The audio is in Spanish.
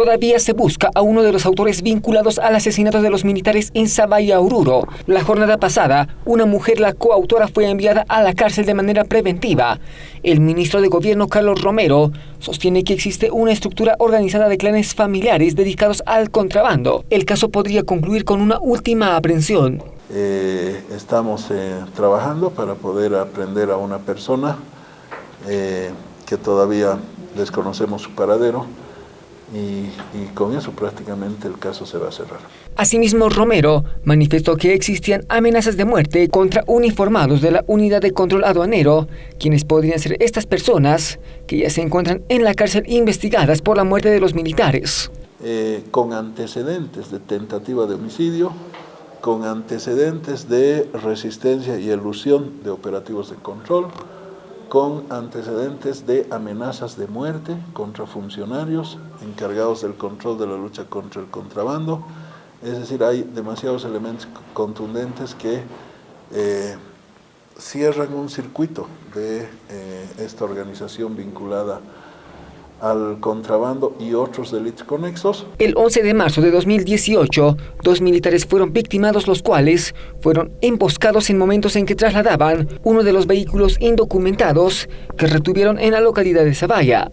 Todavía se busca a uno de los autores vinculados al asesinato de los militares en Sabaya Oruro. La jornada pasada, una mujer, la coautora, fue enviada a la cárcel de manera preventiva. El ministro de Gobierno, Carlos Romero, sostiene que existe una estructura organizada de clanes familiares dedicados al contrabando. El caso podría concluir con una última aprehensión. Eh, estamos eh, trabajando para poder aprender a una persona eh, que todavía desconocemos su paradero y, y, con eso prácticamente el caso se va a cerrar. Asimismo, Romero manifestó que existían amenazas de muerte contra uniformados de la Unidad de Control Aduanero, quienes podrían ser estas personas que ya se encuentran en la cárcel investigadas por la muerte de los militares. Eh, con antecedentes de tentativa de homicidio, con antecedentes de resistencia y elusión de operativos de control, con antecedentes de amenazas de muerte contra funcionarios encargados del control de la lucha contra el contrabando. Es decir, hay demasiados elementos contundentes que eh, cierran un circuito de eh, esta organización vinculada al contrabando y otros delitos conexos. El 11 de marzo de 2018, dos militares fueron victimados, los cuales fueron emboscados en momentos en que trasladaban uno de los vehículos indocumentados que retuvieron en la localidad de Zavalla.